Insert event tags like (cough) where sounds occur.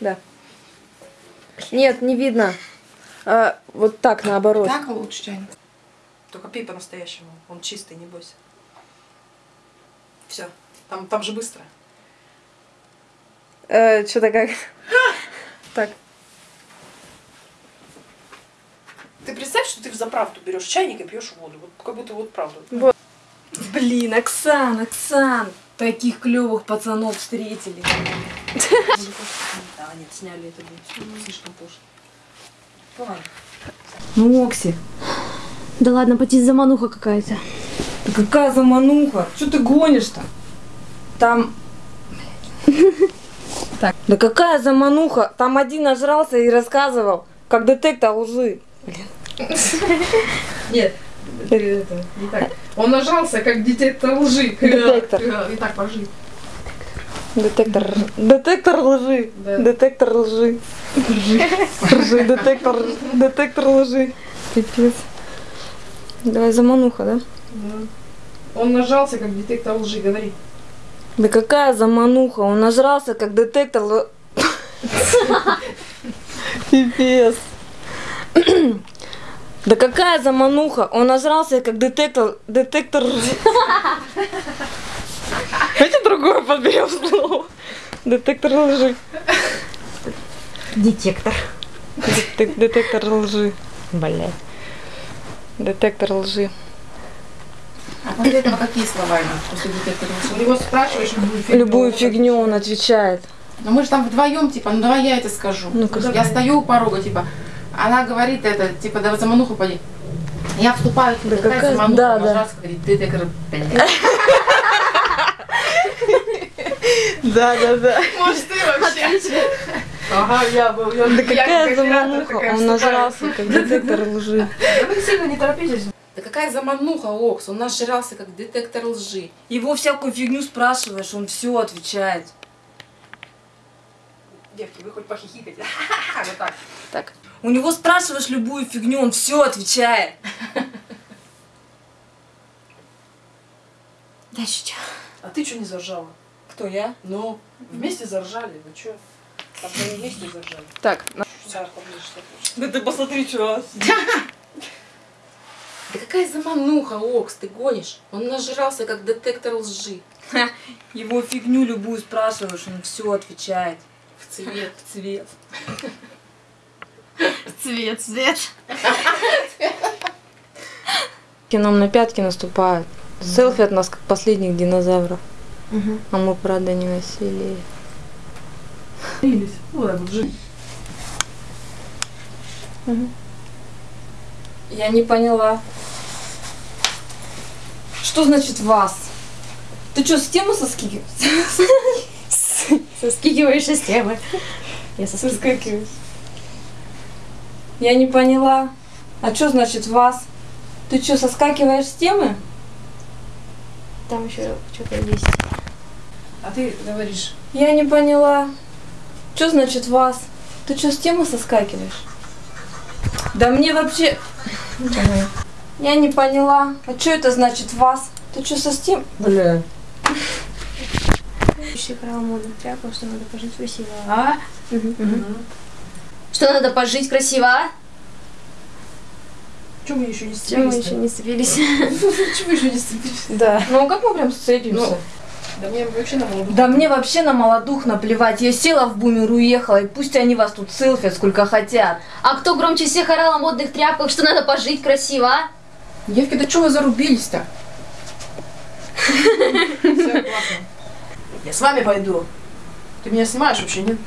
Да. Нет, не видно. А, вот так, наоборот. Так лучше чайник. Только пей по-настоящему. Он чистый, не бойся. Все. Там, там же быстро. Э, Что-то как... (laughs) Так. Ты представь, что ты в заправду берешь чайник и пьешь воду. Вот как будто вот правда. Вот. Блин, Оксан, Оксан, таких клевых пацанов встретили. Да, нет, сняли это будет слишком пошло. Давай. Ну, Окси, Да ладно, поди замануха какая-то. да какая замануха? Что ты гонишь-то? Там... Так. Да какая замануха? Там один нажрался и рассказывал, как детектор лжи. Нет, это не так. Он нажался, как детектор лжи. Детектор. И так, пожи. Детектор. Детектор лжи. Да. Детектор лжи. Лжи. Детектор. Детектор лжи. Пипец. Давай замануха, да? Он нажался, как детектор лжи, говори. Да какая замануха? Он нажрался, как детектор. Пипец. Да какая замануха? Он нажрался, как детектор... Детектор другое подберем слово. Детектор лжи. Детектор. Детек- Детектор лжи. Блядь. Детектор лжи. А после этого какие слова ему после детектора лжи? У него спрашиваешь любую фигню. Любую фигню он отвечает. Ну мы же там вдвоем, типа, ну давай я это скажу. Ну-ка, я стою у порога, типа, она говорит это, типа, да замануху поди. Я вступаю, типа, Да какая какая- замануха, да, да. раз говорит, детектор, блядь. (laughs) Да, да, да. Может, ты вообще? Ага, я был. Я, Да какая замануха? Он нажрался, как детектор лжи. Вы сильно не торопитесь. Да какая замануха, Окс? Он нажрался, как детектор лжи. Его всякую фигню спрашиваешь, он все отвечает. Девки, вы хоть похихикайте. (laughs) Вот так. Так. У него спрашиваешь любую фигню, он все отвечает. (laughs) Дальше что? А ты что не заржала? Кто я? Ну, вместе заржали, вы что? Там мы вместе заржали. Так, поближе, хочешь. Да ты посмотри, что. Да какая замануха, Окс, ты гонишь? Он нажрался, как детектор лжи. Его фигню любую спрашиваешь, он все отвечает. В цвет. В цвет. Цвет, цвет. К нам на пятки наступают. Селфи от нас, как последних динозавров. А мы, правда, не. Вот так вот жить. Я не поняла. Что значит вас? Ты что, с темы соскикиваешь? (laughs) Соскикиваешь из темы. Я соскикиваю. Соскакиваешь. Я не поняла. А что значит вас? Ты что, соскакиваешь с темы? Там еще что-то есть. А ты говоришь, Я не поняла. Что значит вас? Ты что, с темы соскакиваешь? Да мне вообще... (laughs) Я не поняла. А что это значит вас? Ты что, со стем... Бля. Еще играла модных тряпок, что надо пожить красиво. а? Что надо пожить красиво, а? Чем мы еще не мы сцепились? еще не сцепились? Почему (laughs) еще не сцепились? да. Ну а как мы прям сцепимся? Да мне вообще на молоду. Да мне вообще на молодух наплевать. Я села в бумер, уехала, и пусть они вас тут селфят сколько хотят. А кто громче всех орал о модных тряпках, что надо пожить красиво, а? Девки, да что вы зарубились-то? Я с вами пойду. Ты меня снимаешь вообще, нет? (laughs)